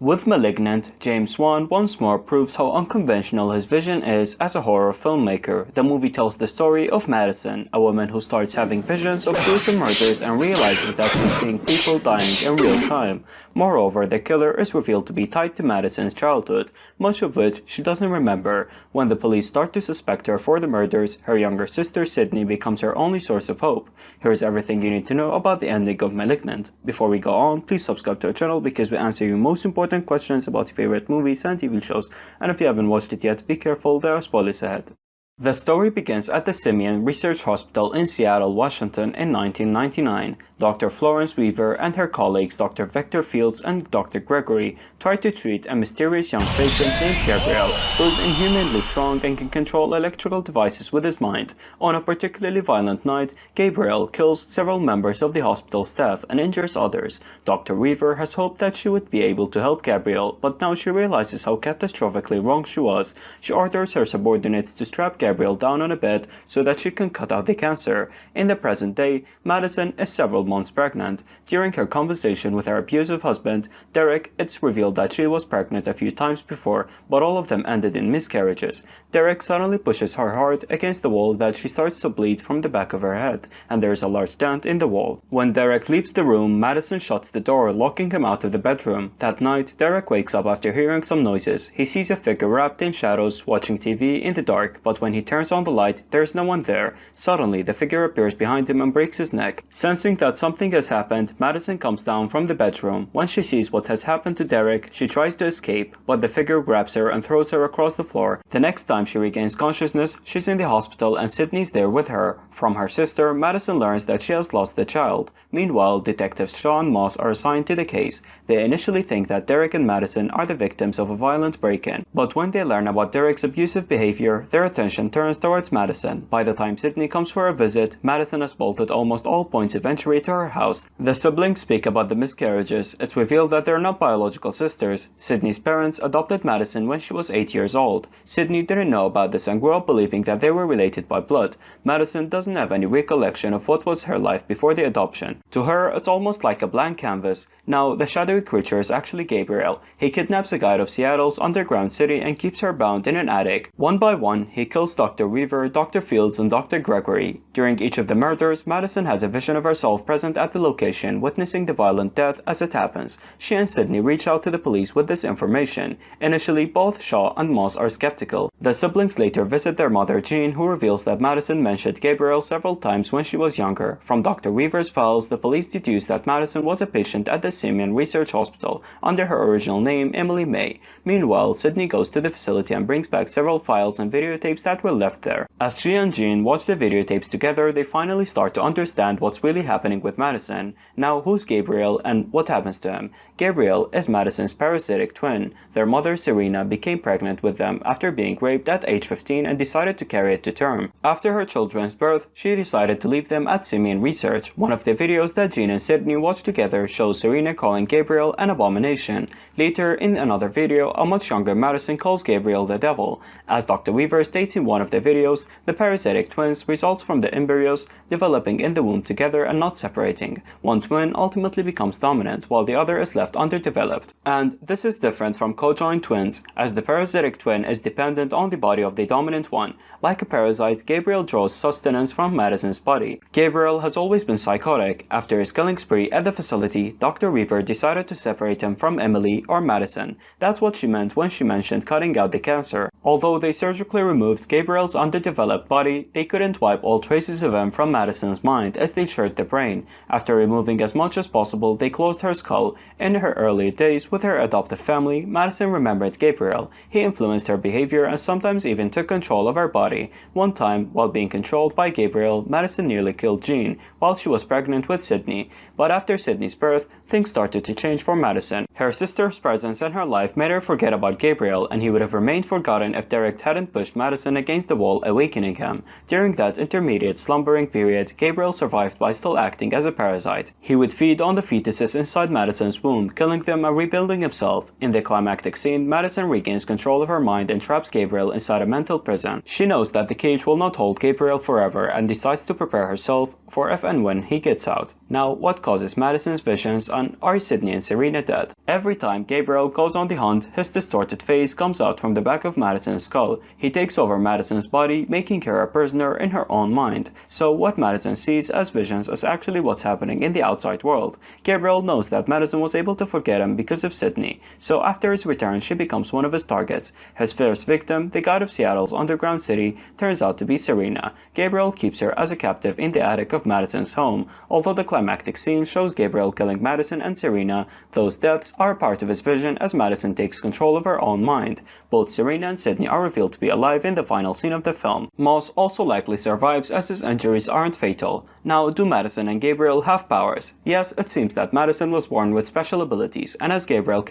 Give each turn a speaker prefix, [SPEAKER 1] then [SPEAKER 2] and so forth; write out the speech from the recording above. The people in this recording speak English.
[SPEAKER 1] With Malignant, James Wan once more proves how unconventional his vision is as a horror filmmaker. The movie tells the story of Madison, a woman who starts having visions of gruesome murders and realizes that she's seeing people dying in real time. Moreover, the killer is revealed to be tied to Madison's childhood, much of which she doesn't remember. When the police start to suspect her for the murders, her younger sister Sydney becomes her only source of hope. Here's everything you need to know about the ending of Malignant. Before we go on, please subscribe to our channel because we answer your most important important questions about your favorite movies and TV shows, and if you haven't watched it yet, be careful, there are spoilers ahead. The story begins at the Simeon Research Hospital in Seattle, Washington in 1999. Dr. Florence Weaver and her colleagues Dr. Victor Fields and Dr. Gregory try to treat a mysterious young patient named Gabriel who is inhumanly strong and can control electrical devices with his mind. On a particularly violent night, Gabriel kills several members of the hospital staff and injures others. Dr. Weaver has hoped that she would be able to help Gabriel, but now she realizes how catastrophically wrong she was. She orders her subordinates to strap Gabriel Down on a bed so that she can cut out the cancer. In the present day, Madison is several months pregnant. During her conversation with her abusive husband, Derek, it's revealed that she was pregnant a few times before, but all of them ended in miscarriages. Derek suddenly pushes her hard against the wall that she starts to bleed from the back of her head, and there is a large dent in the wall. When Derek leaves the room, Madison shuts the door, locking him out of the bedroom. That night, Derek wakes up after hearing some noises. He sees a figure wrapped in shadows watching TV in the dark, but when he he turns on the light, there's no one there. Suddenly, the figure appears behind him and breaks his neck. Sensing that something has happened, Madison comes down from the bedroom. When she sees what has happened to Derek, she tries to escape, but the figure grabs her and throws her across the floor. The next time she regains consciousness, she's in the hospital and Sydney's there with her. From her sister, Madison learns that she has lost the child. Meanwhile, detectives Shaw and Moss are assigned to the case. They initially think that Derek and Madison are the victims of a violent break-in, but when they learn about Derek's abusive behavior, their attention turns towards Madison. By the time Sydney comes for a visit, Madison has bolted almost all points of entry to her house. The siblings speak about the miscarriages. It's revealed that they're not biological sisters. Sydney's parents adopted Madison when she was 8 years old. Sydney didn't know about this and grew up believing that they were related by blood. Madison doesn't have any recollection of what was her life before the adoption. To her, it's almost like a blank canvas. Now, the shadowy creature is actually Gabriel. He kidnaps a guide of Seattle's underground city and keeps her bound in an attic. One by one, he kills Dr. Weaver, Dr. Fields, and Dr. Gregory. During each of the murders, Madison has a vision of herself present at the location, witnessing the violent death as it happens. She and Sydney reach out to the police with this information. Initially, both Shaw and Moss are skeptical. The siblings later visit their mother Jean, who reveals that Madison mentioned Gabriel several times when she was younger. From Dr. Weaver's files, the police deduce that Madison was a patient at the Simeon Research Hospital under her original name, Emily May. Meanwhile, Sydney goes to the facility and brings back several files and videotapes that were left there. As she and Jean watch the videotapes together, they finally start to understand what's really happening with Madison. Now, who's Gabriel and what happens to him? Gabriel is Madison's parasitic twin. Their mother, Serena, became pregnant with them after being raped at age 15 and decided to carry it to term. After her children's birth, she decided to leave them at Simeon Research. One of the videos that Jean and Sydney watched together shows Serena calling Gabriel an abomination. Later, in another video, a much younger Madison calls Gabriel the devil. As Dr. Weaver states in one of the videos, the parasitic twins results from the embryos developing in the womb together and not separating. One twin ultimately becomes dominant while the other is left underdeveloped. And this is different from co-joined twins, as the parasitic twin is dependent on the body of the dominant one. Like a parasite, Gabriel draws sustenance from Madison's body. Gabriel has always been psychotic. After his killing spree at the facility, Dr. Weaver decided to separate him from Emily or Madison. That's what she meant when she mentioned cutting out the cancer. Although they surgically removed Gabriel's underdeveloped body, they couldn't wipe all traces of him from Madison's mind as they shared the brain. After removing as much as possible, they closed her skull. In her early days with her adoptive family, Madison remembered Gabriel. He influenced her behavior and sometimes even took control of her body. One time, while being controlled by Gabriel, Madison nearly killed Jean while she was pregnant with Sydney. But after Sydney's birth, things started to change for Madison. Her sister's presence in her life made her forget about Gabriel and he would have remained forgotten if Derek hadn't pushed Madison against the wall, awakening him. During that intermediate slumbering period, Gabriel survived by still acting as a parasite. He would feed on the fetuses inside Madison's womb, killing them and rebuilding himself. In the climactic scene, Madison regains control of her mind and traps Gabriel inside a mental prison. She knows that the cage will not hold Gabriel forever and decides to prepare herself for if and when he gets out. Now, what causes Madison's visions and are Sydney and Serena dead? Every time Gabriel goes on the hunt, his distorted face comes out from the back of Madison's skull. He takes over Madison's body, making her a prisoner in her own mind. So what Madison sees as visions is actually what's happening in the outside world. Gabriel knows that Madison was able to forget him because of Sydney, so after his return she becomes one of his targets. His first victim, the god of Seattle's underground city, turns out to be Serena. Gabriel keeps her as a captive in the attic of Madison's home, although the climactic scene shows Gabriel killing Madison and Serena, those deaths are part of his vision as Madison takes control of her own mind. Both Serena and Sydney are revealed to be alive in the final scene of the film. Moss also likely survives as his injuries aren't fatal. Now, do Madison and Gabriel have powers? Yes, it seems that Madison was born with special abilities, and as Gabriel